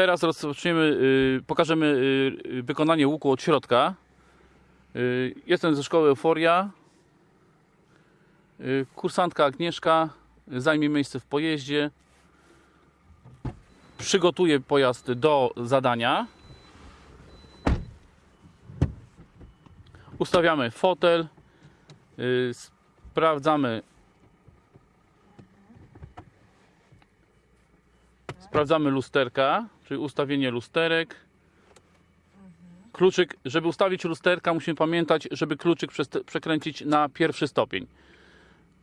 Teraz rozpoczniemy, y, pokażemy y, y, wykonanie łuku od środka. Jestem ze szkoły Euforia. Kursantka Agnieszka zajmie miejsce w pojeździe. Przygotuje pojazd do zadania. Ustawiamy fotel. Sprawdzamy Sprawdzamy lusterka, czyli ustawienie lusterek. Kluczyk, żeby ustawić lusterka, musimy pamiętać, żeby kluczyk przekręcić na pierwszy stopień.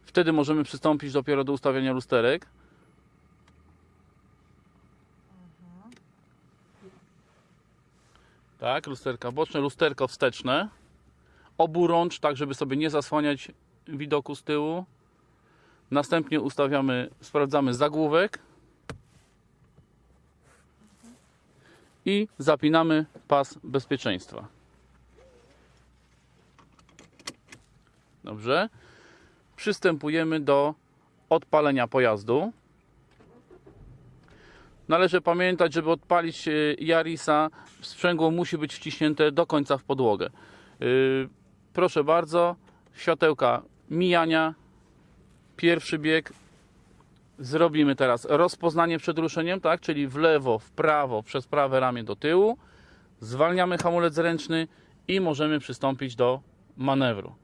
Wtedy możemy przystąpić dopiero do ustawienia lusterek. Tak, lusterka boczne, lusterko wsteczne. Oburącz, tak żeby sobie nie zasłaniać widoku z tyłu. Następnie ustawiamy, sprawdzamy zagłówek. I zapinamy pas bezpieczeństwa. Dobrze. Przystępujemy do odpalenia pojazdu. Należy pamiętać, żeby odpalić e, Yarisa, sprzęgło musi być wciśnięte do końca w podłogę. Yy, Proszę bardzo, światełka mijania, pierwszy bieg, Zrobimy teraz rozpoznanie przed ruszeniem, tak? Czyli w lewo, w prawo, przez prawe ramię do tyłu. Zwalniamy hamulec ręczny i możemy przystąpić do manewru.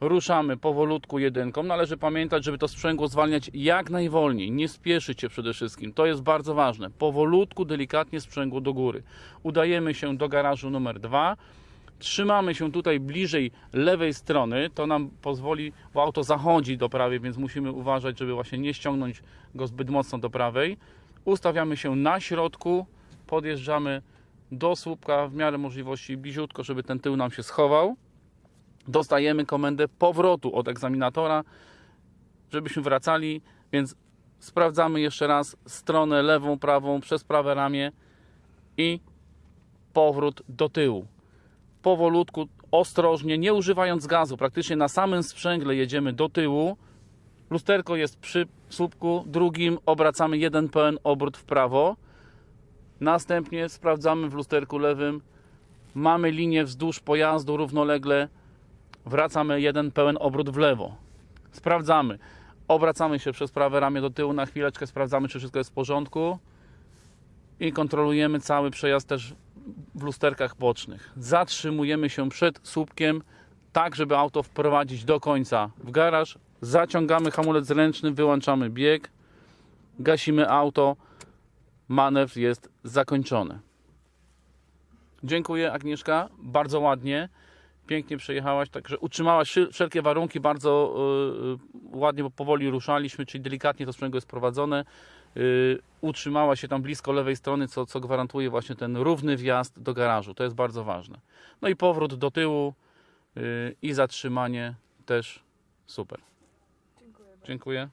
Ruszamy powolutku jedynką. Należy pamiętać, żeby to sprzęgło zwalniać jak najwolniej. Nie spieszyć się przede wszystkim. To jest bardzo ważne. Powolutku, delikatnie sprzęgło do góry. Udajemy się do garażu numer 2. Trzymamy się tutaj bliżej lewej strony, to nam pozwoli, bo auto zachodzi do prawej, więc musimy uważać, żeby właśnie nie ściągnąć go zbyt mocno do prawej. Ustawiamy się na środku, podjeżdżamy do słupka w miarę możliwości bliziutko, żeby ten tył nam się schował. Dostajemy komendę powrotu od egzaminatora, żebyśmy wracali, więc sprawdzamy jeszcze raz stronę lewą, prawą przez prawe ramię i powrót do tyłu powolutku, ostrożnie, nie używając gazu. Praktycznie na samym sprzęgle jedziemy do tyłu. Lusterko jest przy słupku drugim, obracamy jeden pełen obrót w prawo. Następnie sprawdzamy w lusterku lewym. Mamy linię wzdłuż pojazdu równolegle. Wracamy jeden pełen obrót w lewo. Sprawdzamy. Obracamy się przez prawe ramię do tyłu na chwileczkę, sprawdzamy, czy wszystko jest w porządku. I kontrolujemy cały przejazd też w lusterkach bocznych. Zatrzymujemy się przed słupkiem, tak żeby auto wprowadzić do końca w garaż. Zaciągamy hamulec ręczny, wyłączamy bieg, gasimy auto. Manewr jest zakończony. Dziękuję Agnieszka, bardzo ładnie. Pięknie przejechałaś, także utrzymałaś wszelkie warunki, bardzo yy, ładnie, bo powoli ruszaliśmy, czyli delikatnie to sprzęgło jest prowadzone. Yy, utrzymała się tam blisko lewej strony, co, co gwarantuje właśnie ten równy wjazd do garażu. To jest bardzo ważne. No i powrót do tyłu yy, i zatrzymanie też super. Dziękuję. Dziękuję.